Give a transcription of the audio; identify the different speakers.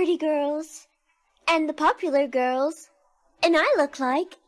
Speaker 1: pretty girls and the popular girls, and I look like